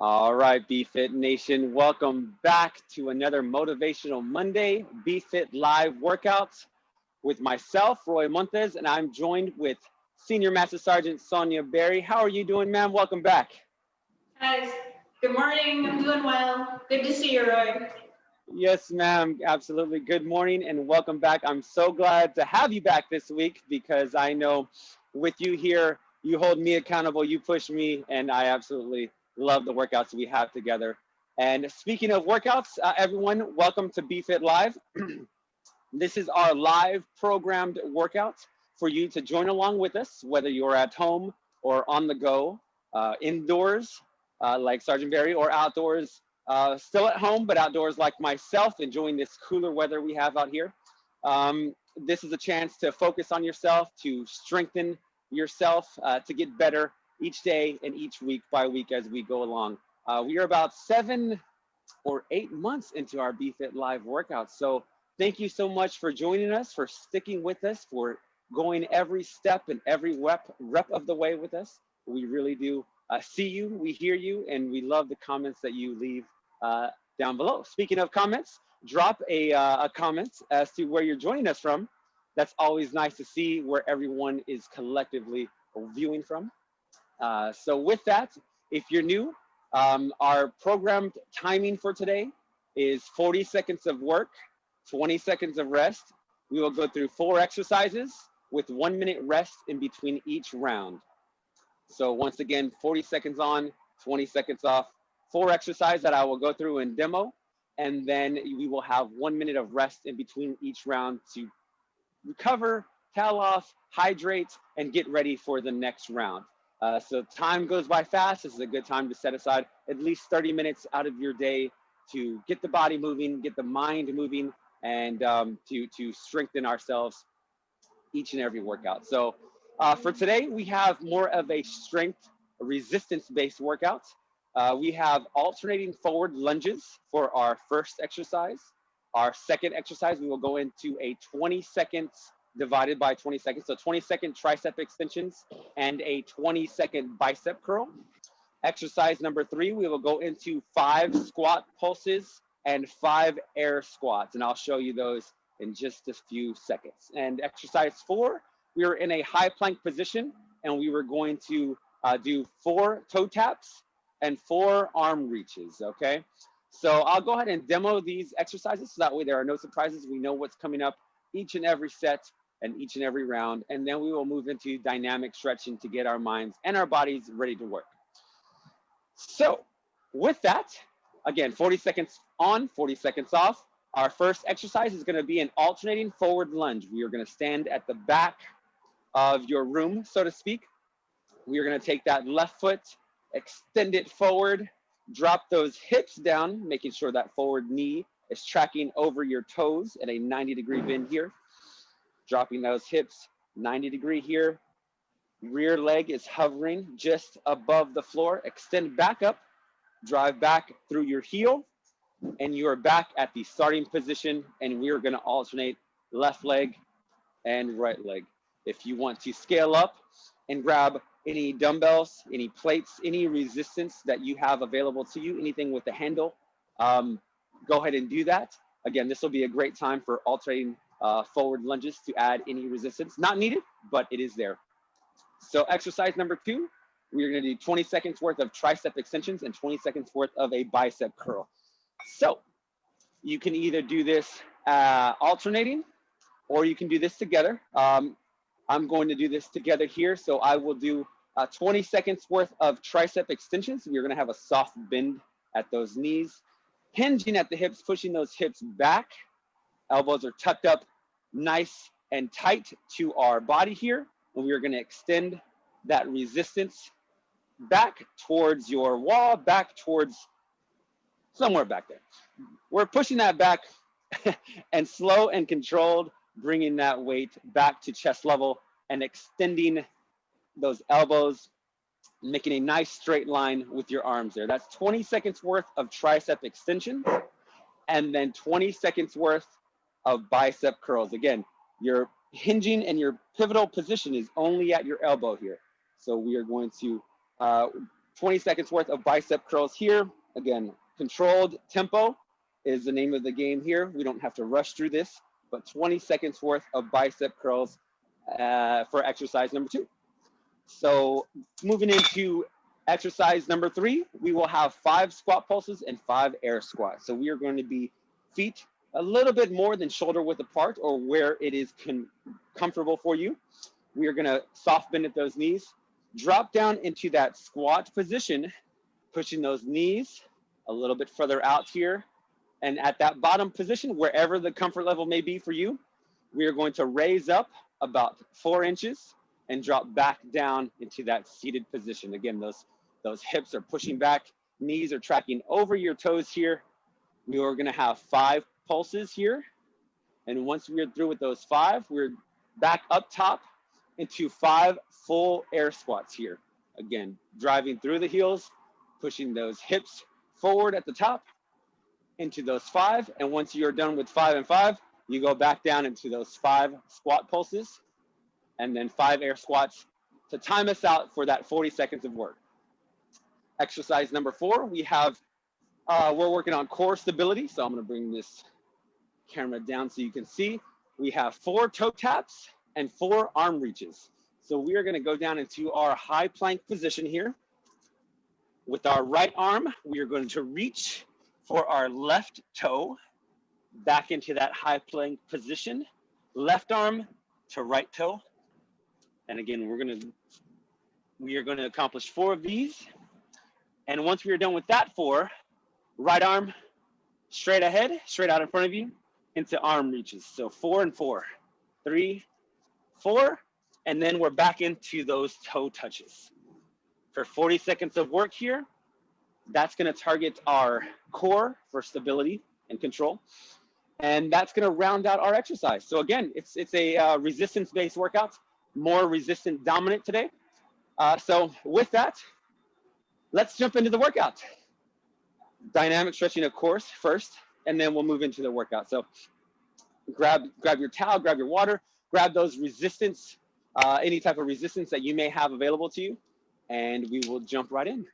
All right, BFit Nation, welcome back to another Motivational Monday BFit Live workouts with myself, Roy Montes, and I'm joined with Senior Master Sergeant Sonia Berry. How are you doing, ma'am? Welcome back. Guys, good morning. I'm doing well. Good to see you, Roy. Yes, ma'am. Absolutely. Good morning and welcome back. I'm so glad to have you back this week because I know with you here, you hold me accountable, you push me, and I absolutely love the workouts we have together. And speaking of workouts, uh, everyone, welcome to BFit Live. this is our live programmed workouts for you to join along with us, whether you're at home or on the go, uh, indoors, uh, like Sergeant Barry, or outdoors, uh, still at home, but outdoors like myself, enjoying this cooler weather we have out here. Um, this is a chance to focus on yourself, to strengthen yourself, uh, to get better each day and each week by week as we go along. Uh, we are about seven or eight months into our BFit Live workouts. So thank you so much for joining us, for sticking with us, for going every step and every rep, rep of the way with us. We really do uh, see you, we hear you, and we love the comments that you leave uh, down below. Speaking of comments, drop a, uh, a comment as to where you're joining us from. That's always nice to see where everyone is collectively viewing from. Uh, so with that, if you're new, um, our programmed timing for today is 40 seconds of work, 20 seconds of rest. We will go through four exercises with one minute rest in between each round. So once again, 40 seconds on, 20 seconds off, four exercises that I will go through and demo. And then we will have one minute of rest in between each round to recover, towel off, hydrate, and get ready for the next round. Uh, so time goes by fast. This is a good time to set aside at least 30 minutes out of your day to get the body moving, get the mind moving, and um, to, to strengthen ourselves each and every workout. So uh, for today, we have more of a strength resistance-based workout. Uh, we have alternating forward lunges for our first exercise. Our second exercise, we will go into a 20 seconds divided by 20 seconds. So 20 second tricep extensions and a 20 second bicep curl. Exercise number three, we will go into five squat pulses and five air squats. And I'll show you those in just a few seconds. And exercise four, we were in a high plank position and we were going to uh, do four toe taps and four arm reaches, okay? So I'll go ahead and demo these exercises so that way there are no surprises. We know what's coming up each and every set and each and every round. And then we will move into dynamic stretching to get our minds and our bodies ready to work. So with that, again, 40 seconds on, 40 seconds off. Our first exercise is gonna be an alternating forward lunge. We are gonna stand at the back of your room, so to speak. We are gonna take that left foot, extend it forward, drop those hips down, making sure that forward knee is tracking over your toes at a 90 degree bend here dropping those hips 90 degree here. Rear leg is hovering just above the floor. Extend back up, drive back through your heel, and you are back at the starting position. And we are gonna alternate left leg and right leg. If you want to scale up and grab any dumbbells, any plates, any resistance that you have available to you, anything with the handle, um, go ahead and do that. Again, this will be a great time for alternating uh, forward lunges to add any resistance. Not needed, but it is there. So exercise number two, we're gonna do 20 seconds worth of tricep extensions and 20 seconds worth of a bicep curl. So you can either do this uh, alternating or you can do this together. Um, I'm going to do this together here. So I will do uh, 20 seconds worth of tricep extensions. We're gonna have a soft bend at those knees, hinging at the hips, pushing those hips back Elbows are tucked up nice and tight to our body here. And we are gonna extend that resistance back towards your wall, back towards somewhere back there. We're pushing that back and slow and controlled, bringing that weight back to chest level and extending those elbows, making a nice straight line with your arms there. That's 20 seconds worth of tricep extension and then 20 seconds worth of bicep curls. Again, your hinging and your pivotal position is only at your elbow here. So we are going to uh, 20 seconds worth of bicep curls here. Again, controlled tempo is the name of the game here. We don't have to rush through this, but 20 seconds worth of bicep curls uh, for exercise number two. So moving into exercise number three, we will have five squat pulses and five air squats. So we are going to be feet a little bit more than shoulder width apart or where it is comfortable for you. We are gonna soft bend at those knees, drop down into that squat position, pushing those knees a little bit further out here. And at that bottom position, wherever the comfort level may be for you, we are going to raise up about four inches and drop back down into that seated position. Again, those, those hips are pushing back, knees are tracking over your toes here. We are gonna have five pulses here. And once we're through with those five, we're back up top into five full air squats here. Again, driving through the heels, pushing those hips forward at the top into those five. And once you're done with five and five, you go back down into those five squat pulses and then five air squats to time us out for that 40 seconds of work. Exercise number four, we have, uh, we're working on core stability. So I'm gonna bring this camera down so you can see. We have four toe taps and four arm reaches. So we are gonna go down into our high plank position here. With our right arm, we are going to reach for our left toe back into that high plank position. Left arm to right toe. And again, we're gonna, we are gonna accomplish four of these. And once we are done with that four, right arm straight ahead, straight out in front of you, into arm reaches. So four and four, three, four, and then we're back into those toe touches. For 40 seconds of work here, that's gonna target our core for stability and control. And that's gonna round out our exercise. So again, it's, it's a uh, resistance-based workout, more resistant dominant today. Uh, so with that, let's jump into the workout. Dynamic stretching, of course, first and then we'll move into the workout. So grab, grab your towel, grab your water, grab those resistance, uh, any type of resistance that you may have available to you, and we will jump right in.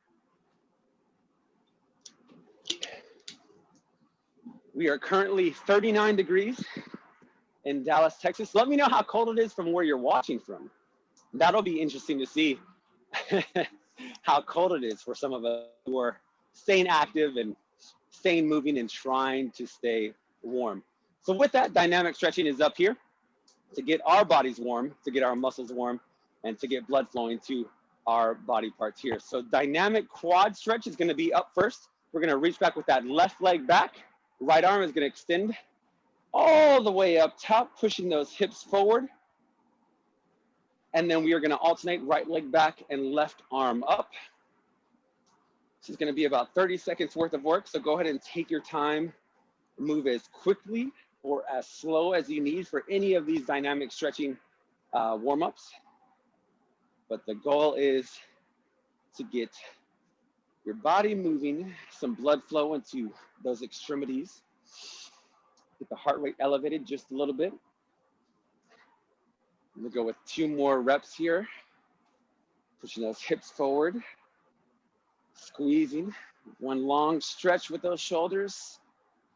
We are currently 39 degrees in Dallas, Texas. Let me know how cold it is from where you're watching from. That'll be interesting to see how cold it is for some of us who are staying active and staying moving and trying to stay warm. So with that, dynamic stretching is up here to get our bodies warm, to get our muscles warm, and to get blood flowing to our body parts here. So dynamic quad stretch is gonna be up first. We're gonna reach back with that left leg back. Right arm is gonna extend all the way up top, pushing those hips forward. And then we are gonna alternate right leg back and left arm up. This is gonna be about 30 seconds worth of work. So go ahead and take your time, move as quickly or as slow as you need for any of these dynamic stretching uh, warm-ups. But the goal is to get your body moving, some blood flow into those extremities. Get the heart rate elevated just a little bit. We'll go with two more reps here. Pushing those hips forward squeezing. One long stretch with those shoulders.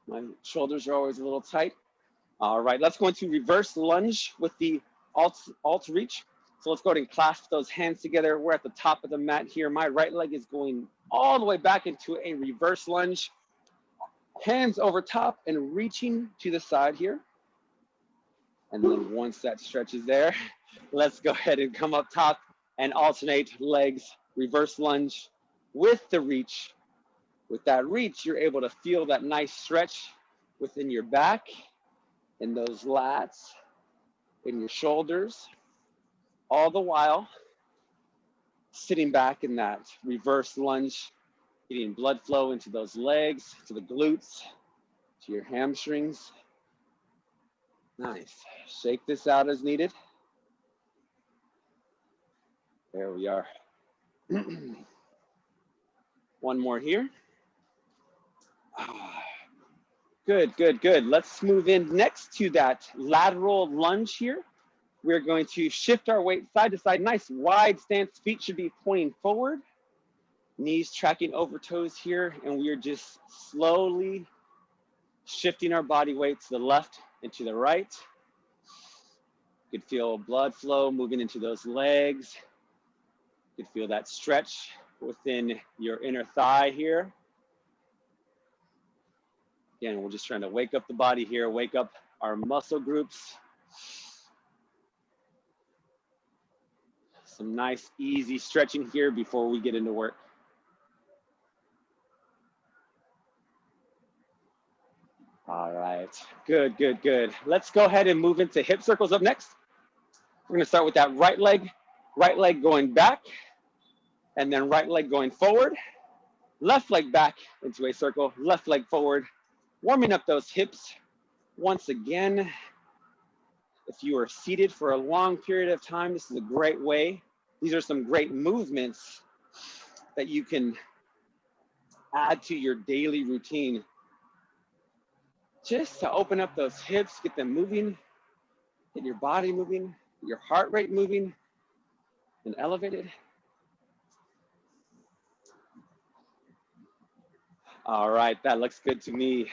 My shoulders are always a little tight. All right, let's go into reverse lunge with the alt, alt reach. So let's go ahead and clasp those hands together. We're at the top of the mat here. My right leg is going all the way back into a reverse lunge. Hands over top and reaching to the side here. And then once that stretch is there, let's go ahead and come up top and alternate legs, reverse lunge, with the reach. With that reach, you're able to feel that nice stretch within your back, in those lats, in your shoulders, all the while sitting back in that reverse lunge, getting blood flow into those legs, to the glutes, to your hamstrings. Nice. Shake this out as needed. There we are. One more here. Good, good, good. Let's move in next to that lateral lunge here. We're going to shift our weight side to side. Nice wide stance. Feet should be pointing forward. Knees tracking over toes here, and we are just slowly shifting our body weight to the left and to the right. You could feel blood flow moving into those legs. You could feel that stretch within your inner thigh here. Again, we're just trying to wake up the body here, wake up our muscle groups. Some nice, easy stretching here before we get into work. All right, good, good, good. Let's go ahead and move into hip circles up next. We're gonna start with that right leg, right leg going back, and then right leg going forward, left leg back into a circle, left leg forward, warming up those hips. Once again, if you are seated for a long period of time, this is a great way. These are some great movements that you can add to your daily routine. Just to open up those hips, get them moving, get your body moving, your heart rate moving and elevated. All right, that looks good to me.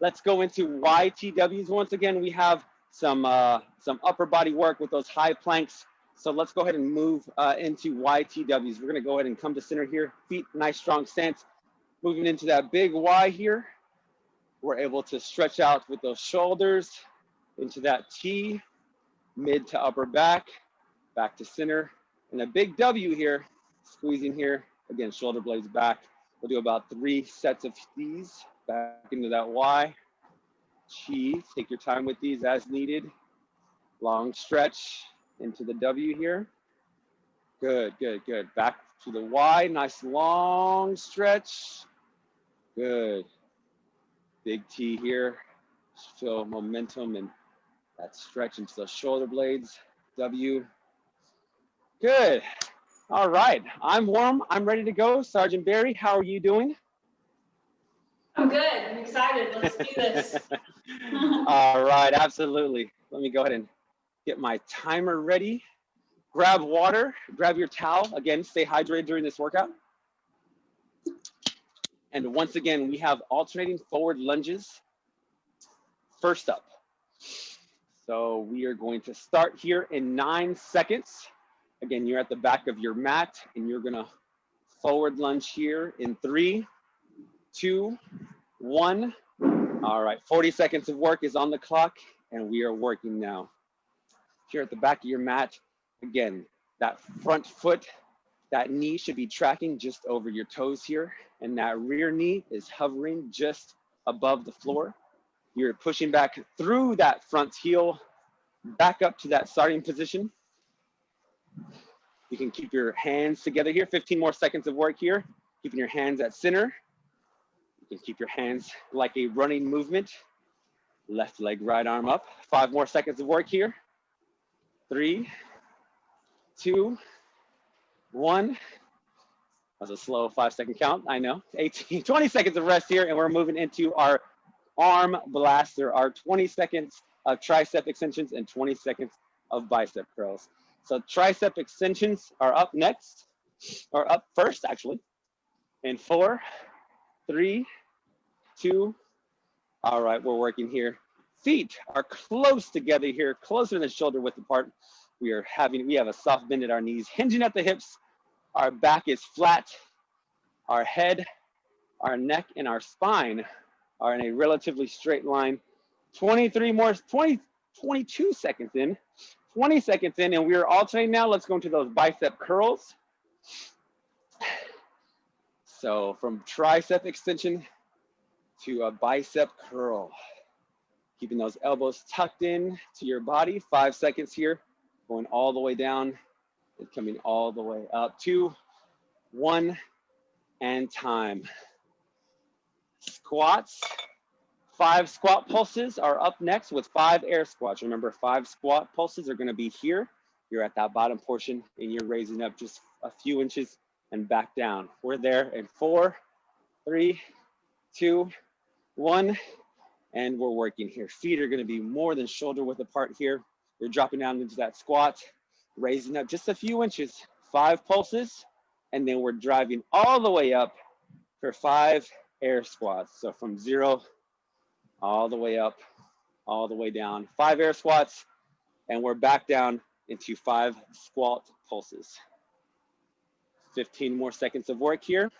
Let's go into YTWs. Once again, we have some, uh, some upper body work with those high planks. So let's go ahead and move uh, into YTWs. We're gonna go ahead and come to center here. Feet, nice strong stance. Moving into that big Y here. We're able to stretch out with those shoulders into that T, mid to upper back, back to center. And a big W here, squeezing here. Again, shoulder blades back. We'll do about three sets of these back into that Y. Chi, take your time with these as needed. Long stretch into the W here. Good, good, good. Back to the Y, nice long stretch. Good. Big T here. Feel momentum and that stretch into the shoulder blades. W. Good. All right. I'm warm. I'm ready to go. Sergeant Barry, how are you doing? I'm good. I'm excited. Let's do this. All right. Absolutely. Let me go ahead and get my timer ready. Grab water, grab your towel. Again, stay hydrated during this workout. And once again, we have alternating forward lunges. First up. So we are going to start here in nine seconds. Again, you're at the back of your mat and you're gonna forward lunge here in three, two, one. All right, 40 seconds of work is on the clock and we are working now. Here at the back of your mat, again, that front foot, that knee should be tracking just over your toes here and that rear knee is hovering just above the floor. You're pushing back through that front heel, back up to that starting position. You can keep your hands together here. 15 more seconds of work here. Keeping your hands at center. You can keep your hands like a running movement. Left leg, right arm up. Five more seconds of work here. Three, two, one. That was a slow five second count, I know. 18, 20 seconds of rest here, and we're moving into our arm blast. There are 20 seconds of tricep extensions and 20 seconds of bicep curls. So tricep extensions are up next, or up first actually, in four, three, two, all right, we're working here. Feet are close together here, closer than shoulder width apart. We are having, we have a soft bend at our knees, hinging at the hips. Our back is flat. Our head, our neck, and our spine are in a relatively straight line. 23 more, 20, 22 seconds in, 20 seconds in, and we're alternating now. Let's go into those bicep curls. So from tricep extension to a bicep curl. Keeping those elbows tucked in to your body. Five seconds here, going all the way down and coming all the way up. Two, one, and time. Squats. Five squat pulses are up next with five air squats. Remember, five squat pulses are gonna be here. You're at that bottom portion and you're raising up just a few inches and back down. We're there in four, three, two, one, and we're working here. Feet are gonna be more than shoulder width apart here. You're dropping down into that squat, raising up just a few inches. Five pulses, and then we're driving all the way up for five air squats. So from zero all the way up, all the way down, five air squats, and we're back down into five squat pulses. 15 more seconds of work here.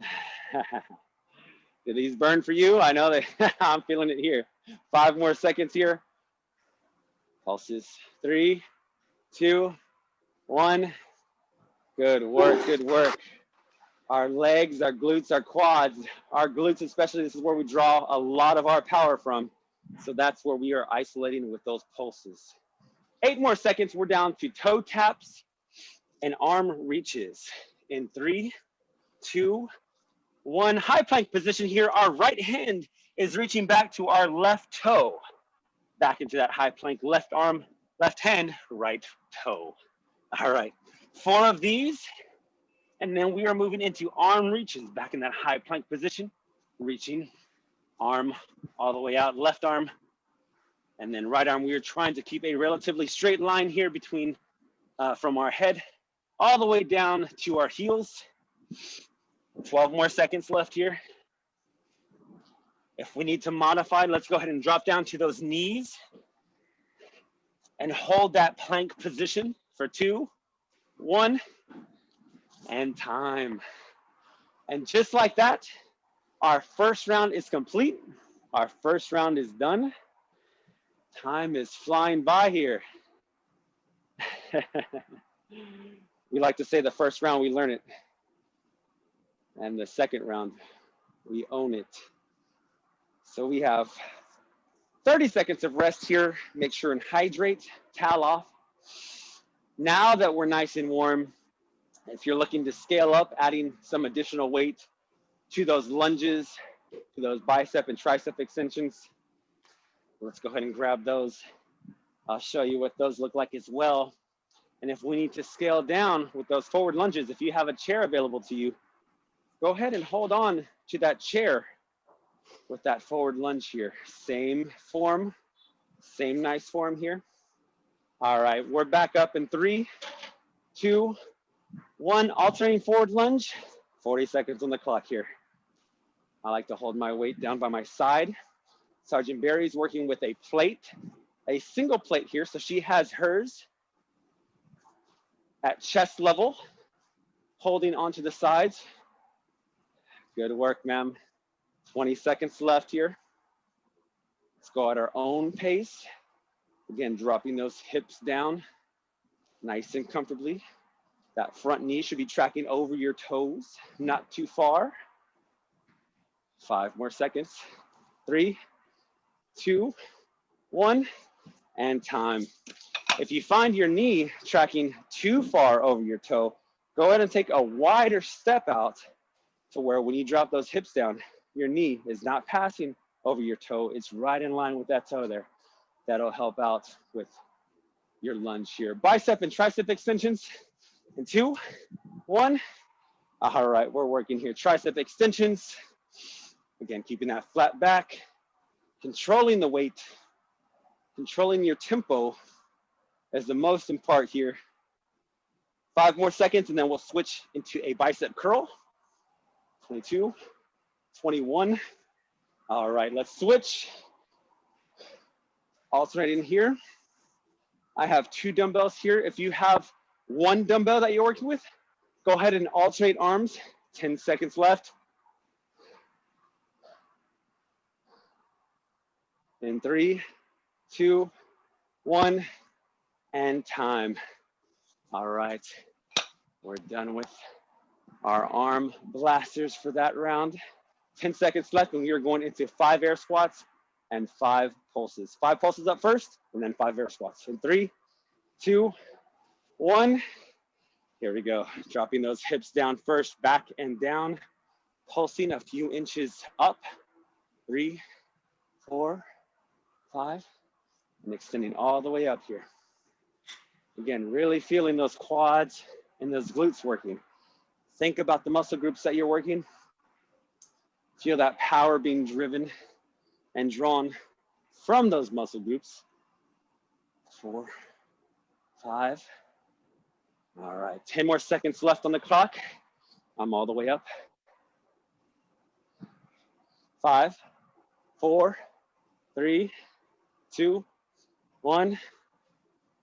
Did these burn for you? I know that I'm feeling it here. Five more seconds here. Pulses. Three, two, one. Good work, good work. Our legs, our glutes, our quads, our glutes especially, this is where we draw a lot of our power from. So that's where we are isolating with those pulses. Eight more seconds, we're down to toe taps and arm reaches. In three, two, one. High plank position here. Our right hand is reaching back to our left toe. Back into that high plank, left arm, left hand, right toe. All right, four of these. And then we are moving into arm reaches, back in that high plank position, reaching, arm all the way out, left arm, and then right arm. We are trying to keep a relatively straight line here between, uh, from our head all the way down to our heels. 12 more seconds left here. If we need to modify, let's go ahead and drop down to those knees and hold that plank position for two, one, and time. And just like that, our first round is complete. Our first round is done. Time is flying by here. we like to say the first round we learn it. And the second round, we own it. So we have 30 seconds of rest here. Make sure and hydrate, towel off. Now that we're nice and warm, if you're looking to scale up, adding some additional weight to those lunges, to those bicep and tricep extensions, let's go ahead and grab those. I'll show you what those look like as well. And if we need to scale down with those forward lunges, if you have a chair available to you, go ahead and hold on to that chair with that forward lunge here. Same form, same nice form here. All right, we're back up in three, two, one, alternating forward lunge, 40 seconds on the clock here. I like to hold my weight down by my side. Sergeant Barry's working with a plate, a single plate here. So she has hers at chest level, holding onto the sides. Good work, ma'am. 20 seconds left here. Let's go at our own pace. Again, dropping those hips down nice and comfortably. That front knee should be tracking over your toes, not too far. Five more seconds. Three, two, one, and time. If you find your knee tracking too far over your toe, go ahead and take a wider step out to where when you drop those hips down, your knee is not passing over your toe. It's right in line with that toe there. That'll help out with your lunge here. Bicep and tricep extensions in two, one. All right, we're working here. Tricep extensions. Again, keeping that flat back, controlling the weight, controlling your tempo is the most important here. Five more seconds and then we'll switch into a bicep curl. 22, 21. All right, let's switch. Alternating here. I have two dumbbells here. If you have one dumbbell that you're working with, go ahead and alternate arms. 10 seconds left. In three, two, one, and time. All right, we're done with our arm blasters for that round. 10 seconds left and we are going into five air squats and five pulses. Five pulses up first and then five air squats. In three, two, one. Here we go. Dropping those hips down first, back and down. Pulsing a few inches up. Three, four, five, and extending all the way up here. Again, really feeling those quads and those glutes working. Think about the muscle groups that you're working. Feel that power being driven and drawn from those muscle groups. Four, five, All right, 10 more seconds left on the clock. I'm all the way up. Five, four, three, two, one.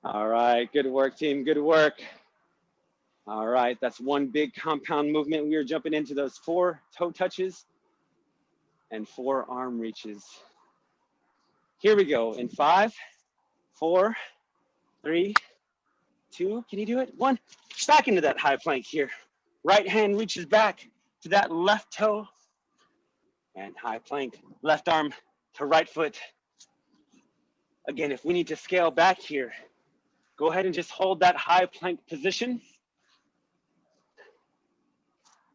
All right, good work, team, good work. All right, that's one big compound movement. We are jumping into those four toe touches and four arm reaches. Here we go in five, four, three, two, can you do it? One, back into that high plank here. Right hand reaches back to that left toe and high plank, left arm to right foot. Again, if we need to scale back here, go ahead and just hold that high plank position.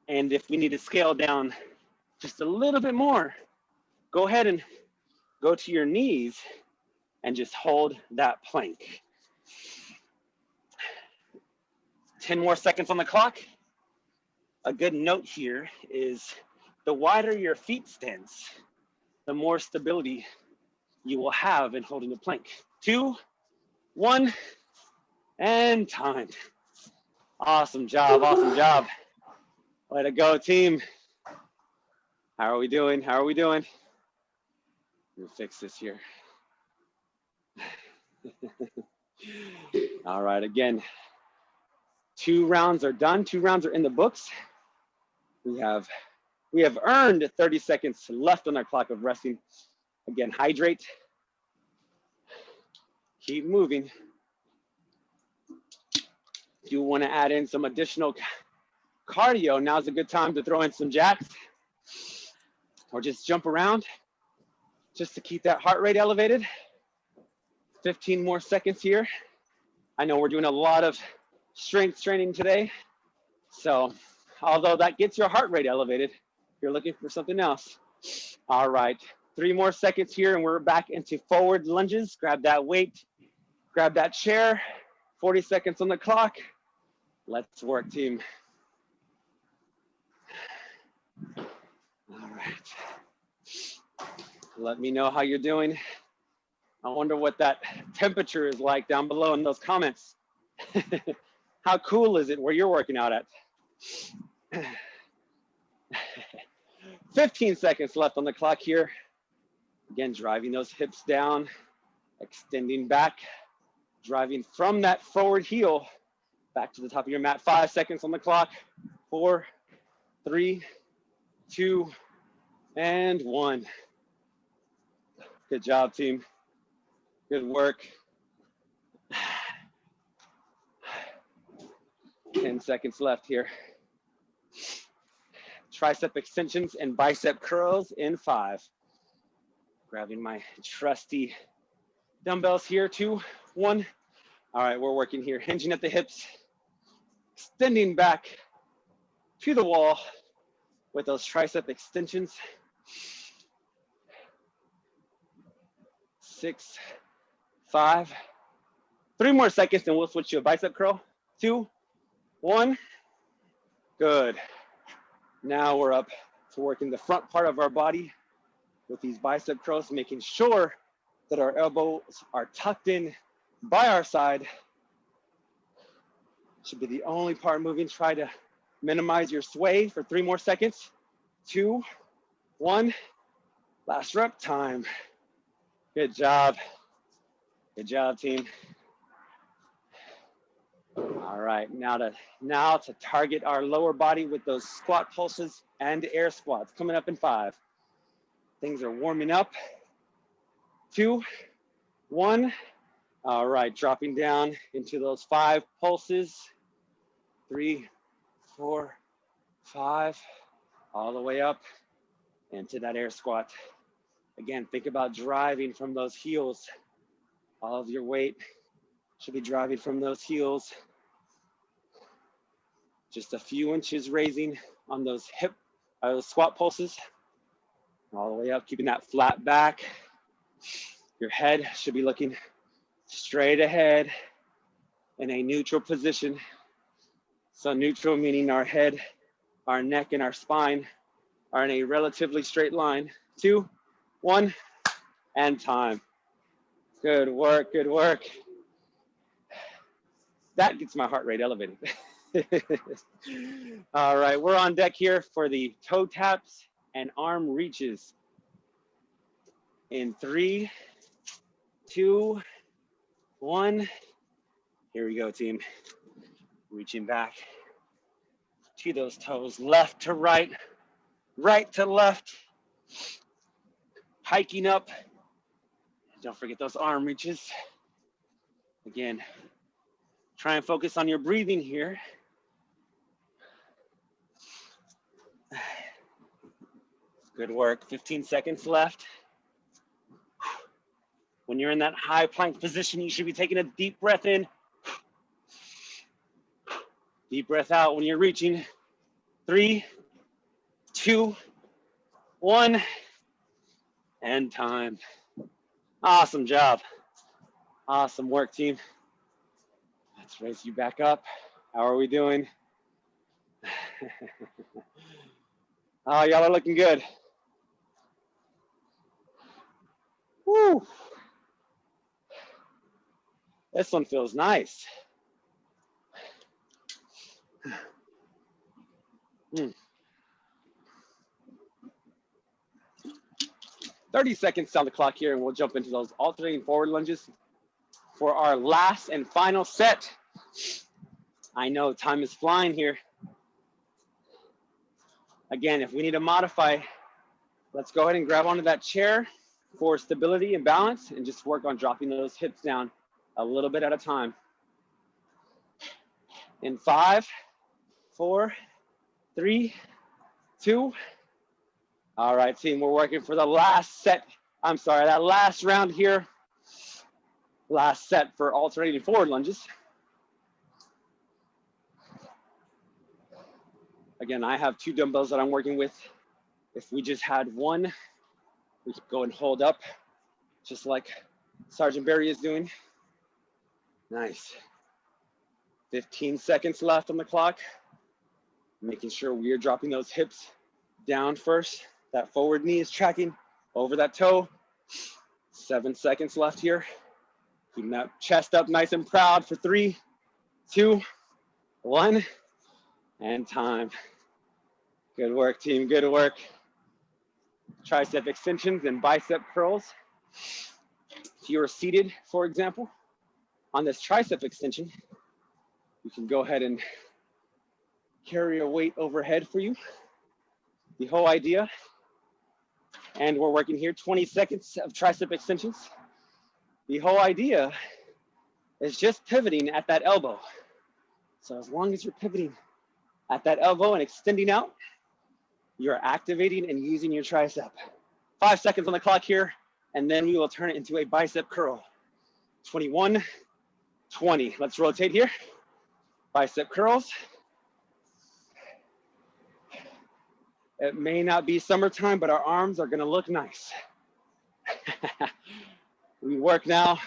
And if we need to scale down just a little bit more, go ahead and go to your knees and just hold that plank. 10 more seconds on the clock. A good note here is the wider your feet stance, the more stability you will have in holding the plank. Two, one, and time. Awesome job, awesome job. Way to go, team. How are we doing? How are we doing? Me fix this here. All right, again, two rounds are done. Two rounds are in the books. We have we have earned 30 seconds left on our clock of resting. Again, hydrate. Keep moving. If you want to add in some additional cardio, now's a good time to throw in some jacks or just jump around just to keep that heart rate elevated. 15 more seconds here. I know we're doing a lot of strength training today. So although that gets your heart rate elevated, you're looking for something else. All right, three more seconds here and we're back into forward lunges. Grab that weight, grab that chair, 40 seconds on the clock. Let's work team. All right. Let me know how you're doing. I wonder what that temperature is like down below in those comments. how cool is it where you're working out at? 15 seconds left on the clock here. Again, driving those hips down, extending back, driving from that forward heel back to the top of your mat. Five seconds on the clock. Four, three, two, and one. Good job, team. Good work. 10 seconds left here tricep extensions and bicep curls in five. Grabbing my trusty dumbbells here, two, one. All right, we're working here, hinging at the hips, extending back to the wall with those tricep extensions. Six, five, three more seconds and we'll switch to a bicep curl. Two, one, good. Now we're up to working the front part of our body with these bicep curls, making sure that our elbows are tucked in by our side. Should be the only part moving. Try to minimize your sway for three more seconds. Two, one, last rep time. Good job. Good job, team. All right, now to now to target our lower body with those squat pulses and air squats coming up in five. Things are warming up. Two, one. All right, dropping down into those five pulses. Three, four, five, all the way up into that air squat. Again, think about driving from those heels. All of your weight should be driving from those heels. Just a few inches raising on those hip, uh, those squat pulses. All the way up, keeping that flat back. Your head should be looking straight ahead in a neutral position. So neutral meaning our head, our neck, and our spine are in a relatively straight line. Two, one, and time. Good work, good work. that gets my heart rate elevated. All right, we're on deck here for the toe taps and arm reaches. In three, two, one. Here we go, team. Reaching back to those toes, left to right, right to left. Hiking up. Don't forget those arm reaches. Again, try and focus on your breathing here. Good work. 15 seconds left. When you're in that high plank position, you should be taking a deep breath in. Deep breath out when you're reaching. Three, two, one, and time. Awesome job. Awesome work, team. Let's raise you back up. How are we doing? oh, y'all are looking good. Woo. This one feels nice. Hmm. 30 seconds on the clock here and we'll jump into those alternating forward lunges for our last and final set. I know time is flying here. Again, if we need to modify, let's go ahead and grab onto that chair for stability and balance and just work on dropping those hips down a little bit at a time. In five, four, three, two. All right, team, we're working for the last set. I'm sorry, that last round here. Last set for alternating forward lunges. Again, I have two dumbbells that I'm working with. If we just had one, we go and hold up, just like Sergeant Barry is doing. Nice. 15 seconds left on the clock making sure we are dropping those hips down first. That forward knee is tracking over that toe. Seven seconds left here. Keeping that chest up nice and proud for three, two, one, and time. Good work, team, good work. Tricep extensions and bicep curls. If you are seated, for example, on this tricep extension, you can go ahead and carry a weight overhead for you. The whole idea. And we're working here 20 seconds of tricep extensions. The whole idea is just pivoting at that elbow. So as long as you're pivoting at that elbow and extending out, you're activating and using your tricep. Five seconds on the clock here, and then we will turn it into a bicep curl. 21, 20. Let's rotate here. Bicep curls. It may not be summertime, but our arms are gonna look nice. we work now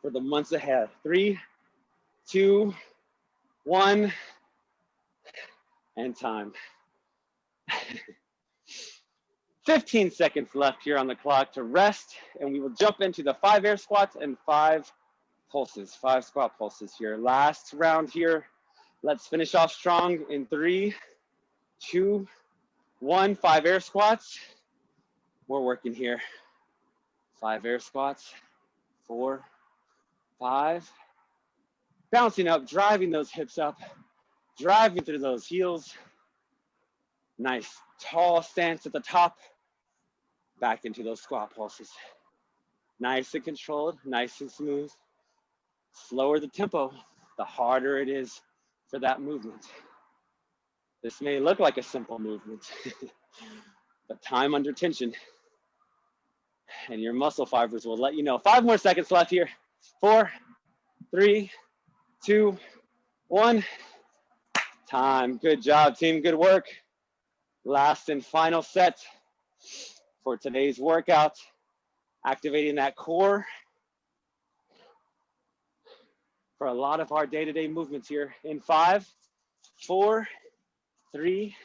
for the months ahead. Three, two, one, and time. 15 seconds left here on the clock to rest, and we will jump into the five air squats and five pulses, five squat pulses here. Last round here. Let's finish off strong in three, two, one, five air squats. We're working here. Five air squats, four, five. Bouncing up, driving those hips up, driving through those heels. Nice tall stance at the top, back into those squat pulses. Nice and controlled, nice and smooth. Slower the tempo, the harder it is for that movement. This may look like a simple movement, but time under tension and your muscle fibers will let you know. Five more seconds left here. Four, three, two, one. Time. Good job, team. Good work. Last and final set for today's workout. Activating that core for a lot of our day-to-day -day movements here in five, four, three,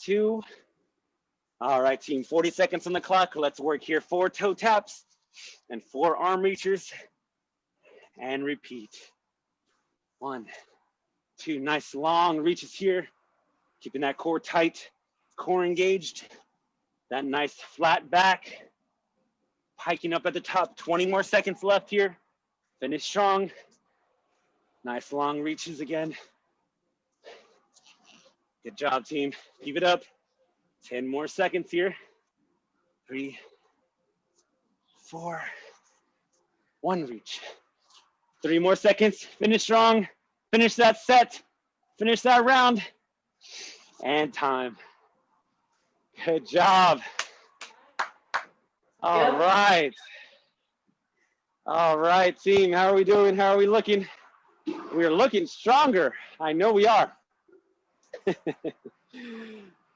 two. All right, team, 40 seconds on the clock. Let's work here. Four toe taps and four arm reachers and repeat. One, two, nice long reaches here. Keeping that core tight, core engaged. That nice flat back. Hiking up at the top, 20 more seconds left here. Finish strong. Nice long reaches again. Good job, team. Keep it up. 10 more seconds here. Three, four, one reach. Three more seconds. Finish strong. Finish that set. Finish that round. And time. Good job. All Yep. right. All right, team. How are we doing? How are we looking? We are looking stronger. I know we are.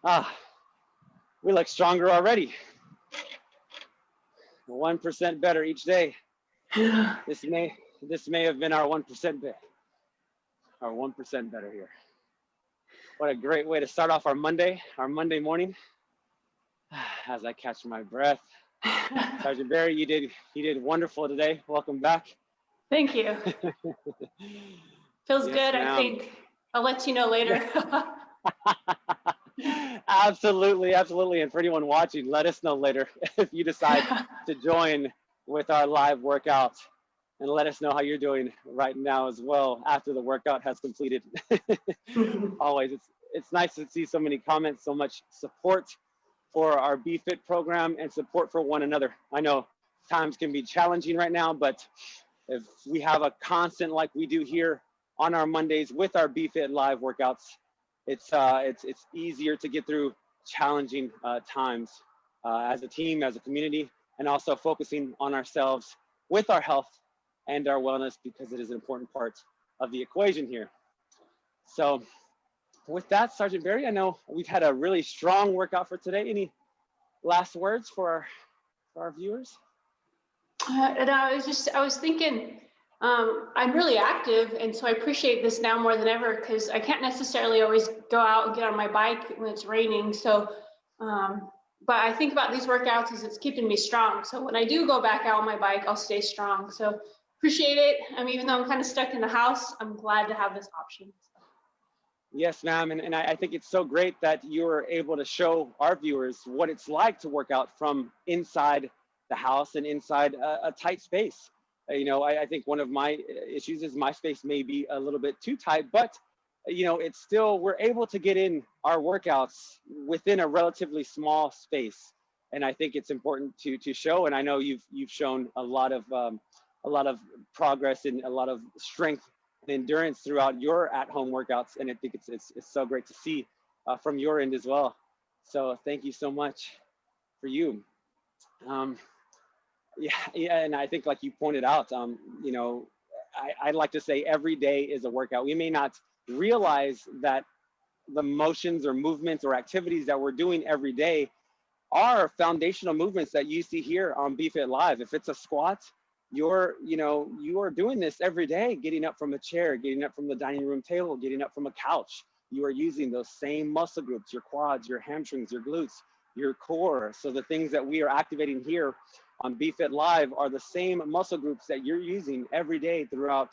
ah, we look stronger already. 1% better each day. This may this may have been our 1% bit. Our 1% better here. What a great way to start off our Monday, our Monday morning. As I catch my breath. Sergeant Barry, you did you did wonderful today. Welcome back. Thank you. Feels Yes, good, I think. I'll let you know later. absolutely, absolutely. And for anyone watching, let us know later if you decide to join with our live workout and let us know how you're doing right now as well after the workout has completed. Always, it's it's nice to see so many comments, so much support for our BFit program and support for one another. I know times can be challenging right now, but if we have a constant like we do here on our Mondays with our BFit live workouts, it's uh, it's it's easier to get through challenging uh, times uh, as a team, as a community, and also focusing on ourselves with our health and our wellness because it is an important part of the equation here. So, with that, Sergeant Barry, I know we've had a really strong workout for today. Any last words for our, for our viewers? Uh, and I was just, I was thinking, um, I'm really active, and so I appreciate this now more than ever because I can't necessarily always go out and get on my bike when it's raining. So, um, but I think about these workouts as it's keeping me strong. So when I do go back out on my bike, I'll stay strong. So appreciate it. I mean, even though I'm kind of stuck in the house, I'm glad to have this option. Yes, ma'am. And, and I, I think it's so great that you're able to show our viewers what it's like to work out from inside the house and inside a, a tight space. Uh, you know, I, I think one of my issues is my space may be a little bit too tight, but you know, it's still, we're able to get in our workouts within a relatively small space. And I think it's important to, to show, and I know you've, you've shown a lot of, um, a lot of progress and a lot of strength endurance throughout your at-home workouts. And I think it's, it's, it's so great to see uh, from your end as well. So thank you so much for you. Um, yeah, yeah, and I think like you pointed out, um, you know, I, I'd like to say every day is a workout. We may not realize that the motions or movements or activities that we're doing every day are foundational movements that you see here on BFit Live. If it's a squat, you're, you know, you are doing this every day, getting up from a chair, getting up from the dining room table, getting up from a couch. You are using those same muscle groups, your quads, your hamstrings, your glutes, your core. So the things that we are activating here on BFit Live are the same muscle groups that you're using every day throughout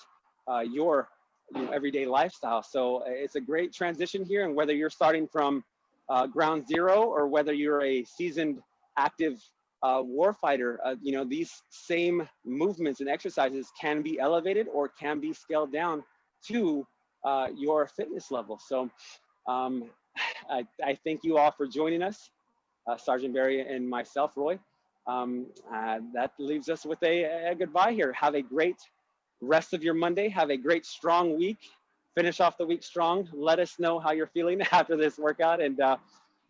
uh, your you know, everyday lifestyle. So uh, it's a great transition here. And whether you're starting from uh, ground zero or whether you're a seasoned active uh, warfighter, uh, you know, these same movements and exercises can be elevated or can be scaled down to uh, your fitness level. So um, I, I thank you all for joining us, uh, Sergeant Barry and myself, Roy. Um, uh, that leaves us with a, a goodbye here. Have a great rest of your Monday. Have a great, strong week. Finish off the week strong. Let us know how you're feeling after this workout. And uh,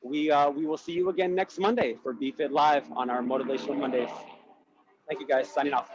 we, uh, we will see you again next Monday for BFit Live on our Motivational Mondays. Thank you guys. Signing off.